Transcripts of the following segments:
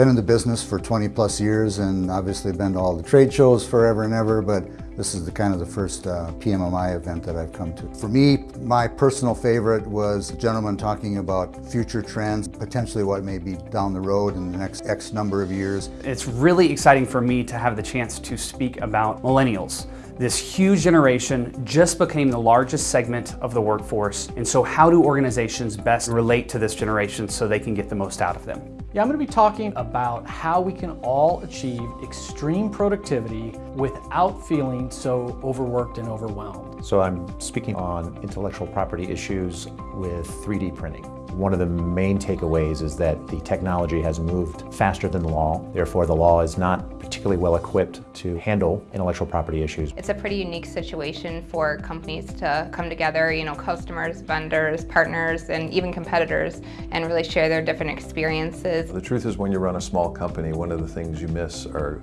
Been in the business for 20 plus years and obviously been to all the trade shows forever and ever, but this is the kind of the first uh, PMMI event that I've come to. For me, my personal favorite was a gentleman talking about future trends, potentially what may be down the road in the next X number of years. It's really exciting for me to have the chance to speak about millennials. This huge generation just became the largest segment of the workforce. And so how do organizations best relate to this generation so they can get the most out of them? Yeah, I'm going to be talking about how we can all achieve extreme productivity without feeling so overworked and overwhelmed. So I'm speaking on intellectual property issues with 3D printing. One of the main takeaways is that the technology has moved faster than the law. Therefore, the law is not particularly well equipped to handle intellectual property issues. It's a pretty unique situation for companies to come together, you know, customers, vendors, partners, and even competitors, and really share their different experiences. The truth is when you run a small company, one of the things you miss are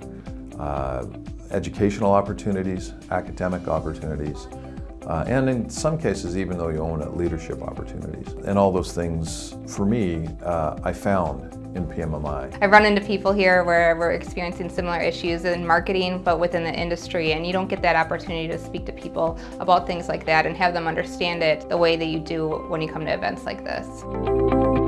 uh, educational opportunities, academic opportunities, uh, and in some cases, even though you own it, leadership opportunities. And all those things, for me, uh, I found in PMMI. I've run into people here where we're experiencing similar issues in marketing, but within the industry, and you don't get that opportunity to speak to people about things like that and have them understand it the way that you do when you come to events like this.